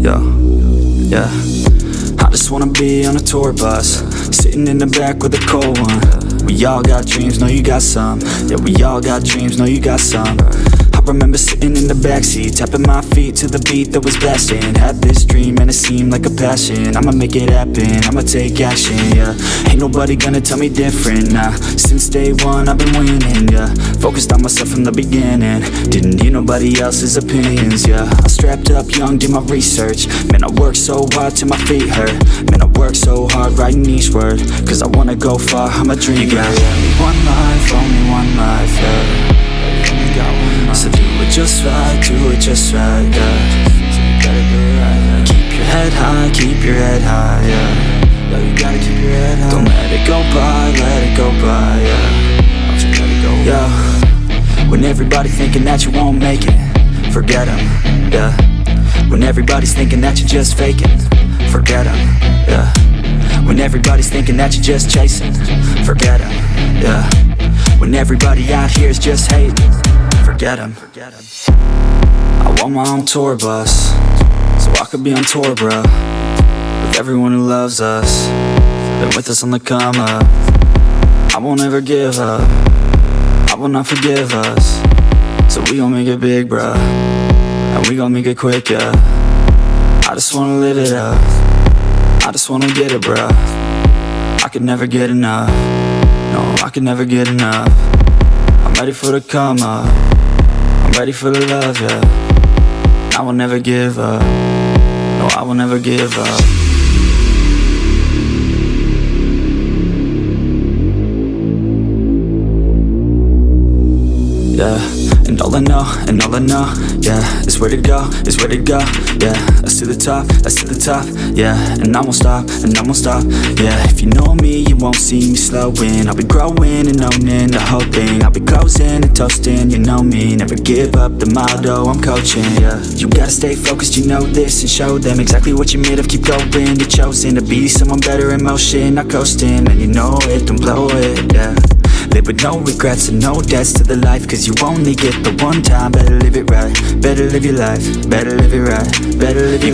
Yo, yeah. I just wanna be on a tour bus Sitting in the back with a cold one. We all got dreams, know you got some. Yeah, we all got dreams, know you got some. I remember sitting in the backseat Tapping my feet to the beat that was blasting. Had this dream and it seemed like a passion. I'ma make it happen, I'ma take action, yeah. Ain't nobody gonna tell me different, nah. Since day one I've been winning, yeah. Focused on myself from the beginning. Didn't need nobody else's opinions, yeah. I strapped up young, did my research. Man, I worked so hard till my feet hurt. Man, I worked so hard writing each word. Cause I wanna go far, I'm a dreamer You got only one life, only one life, yeah it just right, do it just right, yeah So you gotta do it right, yeah Keep your head high, keep your head high, yeah Yo, you gotta keep your head high Don't let it go by, let it go by, yeah go Yeah When everybody thinking that you won't make it Forget them, yeah. When everybody's thinking that you're just faking Forget them, yeah. When everybody's thinking that you're just chasing Forget them, yeah When everybody out here is just hating. Forget them I want my own tour bus So I could be on tour, bro With everyone who loves us Been with us on the come up. I won't ever give up. I will not forgive us. So we gon' make it big, bro And we gon' make it quick, yeah. I just wanna live it up. I just wanna get it, bro I could never get enough No, I can never get enough. I'm ready for the come up. I'm ready for the love, yeah. I will never give up. No, I will never give up Yeah, and all I know, and all I know, yeah Is where to go, is where to go, yeah. That's to the top, that's to the top, yeah And I won't stop, and I won't stop, yeah. If you know me, you won't see me slowing. I'll be growing and owning the whole thing. I'll be closing and toasting, you know me. Never give up the motto I'm coaching, yeah. You gotta stay focused, you know this And show them exactly what you're made of. Keep going, you're chosen to be someone better in motion Not coasting, and you know it, don't Live with no regrets and no debts to the life Cause you only get the one time. Better live it right, better live your life Better live it right, better live your